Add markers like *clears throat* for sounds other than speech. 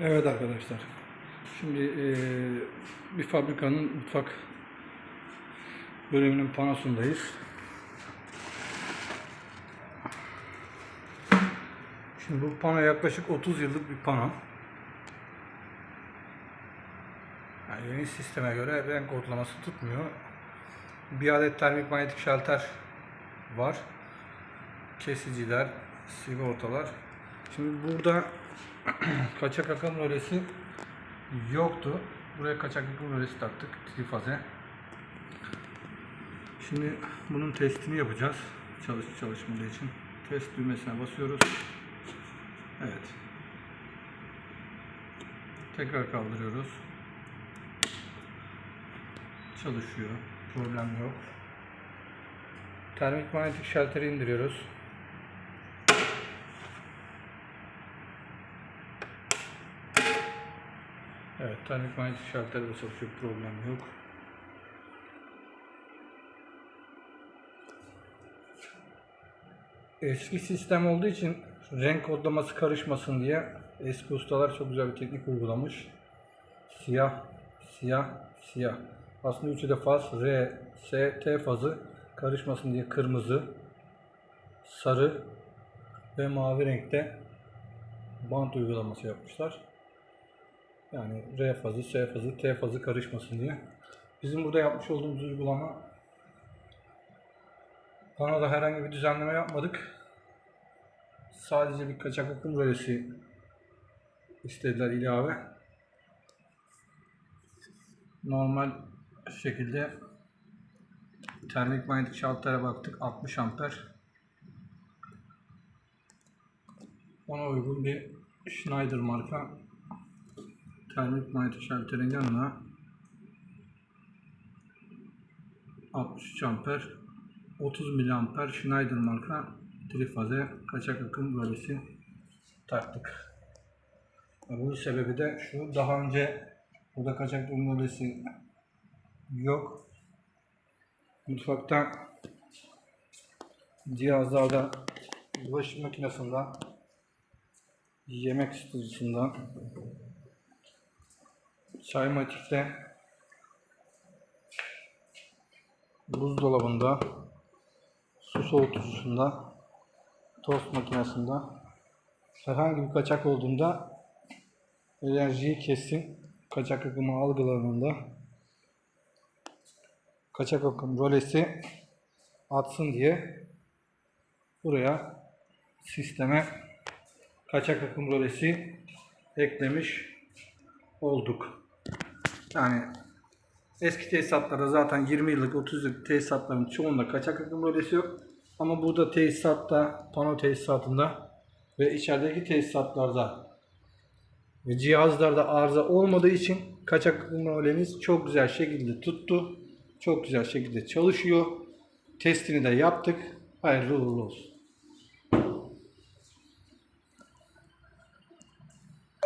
Evet arkadaşlar. Şimdi eee, bir fabrikanın mutfak bölümünün panosundayız. Şimdi bu pano yaklaşık 30 yıllık bir pano. Yani yeni sisteme göre renk ortalaması tutmuyor. Bir adet termik manyetik şalter var. Kesiciler, sigortalar. Şimdi burada *clears throat* kaçak akım rölesi yoktu. Buraya kaçak akım rölesi taktık. Trifaze. Şimdi bunun testini yapacağız. Çalış çalışmadığı için. Test düğmesine basıyoruz. Evet. Tekrar kaldırıyoruz. Çalışıyor. Problem yok. Termik manyetik şalteri indiriyoruz. Evet, termik manyetik şalter de çalışıyor, problem yok. Eski sistem olduğu için renk kodlaması karışmasın diye eski ustalar çok güzel bir teknik uygulamış. Siyah, siyah, siyah. Aslında üçü de faz, R, S, T fazı karışmasın diye kırmızı, sarı ve mavi renkte bant uygulaması yapmışlar. Yani R fazı, S fazı, T fazı karışmasın diye. Bizim burada yapmış olduğumuz uygulama panoda herhangi bir düzenleme yapmadık. Sadece bir kaçak akım rölesi istediler ilave. Normal şekilde termik manyetik şaltere baktık 60 amper. Ona uygun bir Schneider marka termik manyetik şalterin yanına 63 amper 30 miliamper Schneider marka trifaze kaçak akım rölesi taktık. Bunun sebebi de şu daha önce burada kaçak akım rölesi yok. Mutfakta cihazlarda bulaşık makinesinde yemek ısıtıcısında Çaymatik'te buzdolabında. Su soğutucusunda. Tost makinesinde. Herhangi bir kaçak olduğunda enerjiyi kessin kaçak akımı algılarında kaçak akım rolesi atsın diye buraya sisteme kaçak akım rolesi eklemiş olduk. Yani eski tesisatlarda zaten 20 yıllık 30 yıllık tesisatların çoğunda kaçak akım rolesi yok. Ama burada tesisatta, pano tesisatında ve içerideki tesisatlarda ve cihazlarda arıza olmadığı için kaçak akım rolemiz çok güzel şekilde tuttu. Çok güzel şekilde çalışıyor. Testini de yaptık. Hayırlı uğurlu olsun.